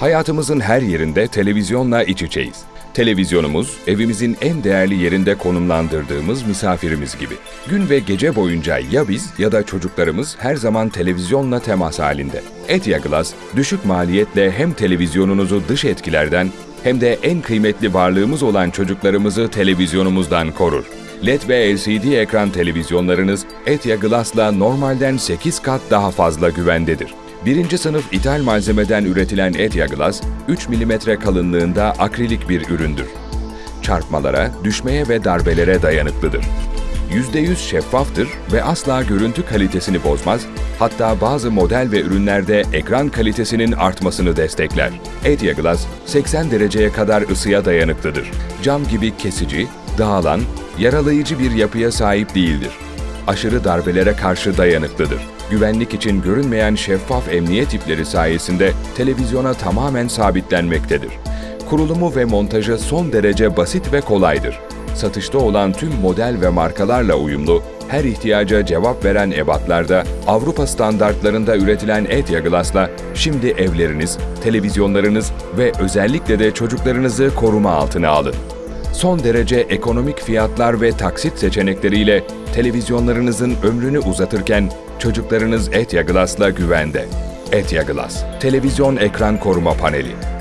Hayatımızın her yerinde televizyonla iç içeyiz. Televizyonumuz, evimizin en değerli yerinde konumlandırdığımız misafirimiz gibi. Gün ve gece boyunca ya biz ya da çocuklarımız her zaman televizyonla temas halinde. Etya Glass, düşük maliyetle hem televizyonunuzu dış etkilerden hem de en kıymetli varlığımız olan çocuklarımızı televizyonumuzdan korur. LED ve LCD ekran televizyonlarınız Etya Glass'la normalden 8 kat daha fazla güvendedir. Birinci sınıf ithal malzemeden üretilen Etya Glass, 3 mm kalınlığında akrilik bir üründür. Çarpmalara, düşmeye ve darbelere dayanıklıdır. %100 şeffaftır ve asla görüntü kalitesini bozmaz, hatta bazı model ve ürünlerde ekran kalitesinin artmasını destekler. Etya Glass 80 dereceye kadar ısıya dayanıklıdır. Cam gibi kesici, dağılan, yaralayıcı bir yapıya sahip değildir. Aşırı darbelere karşı dayanıklıdır. Güvenlik için görünmeyen şeffaf emniyet ipleri sayesinde televizyona tamamen sabitlenmektedir. Kurulumu ve montajı son derece basit ve kolaydır. Satışta olan tüm model ve markalarla uyumlu, her ihtiyaca cevap veren ebatlarda Avrupa standartlarında üretilen Etya Glass'la şimdi evleriniz, televizyonlarınız ve özellikle de çocuklarınızı koruma altına alın. Son derece ekonomik fiyatlar ve taksit seçenekleriyle televizyonlarınızın ömrünü uzatırken çocuklarınız Etya Glass'la güvende. Etya Glass, televizyon ekran koruma paneli.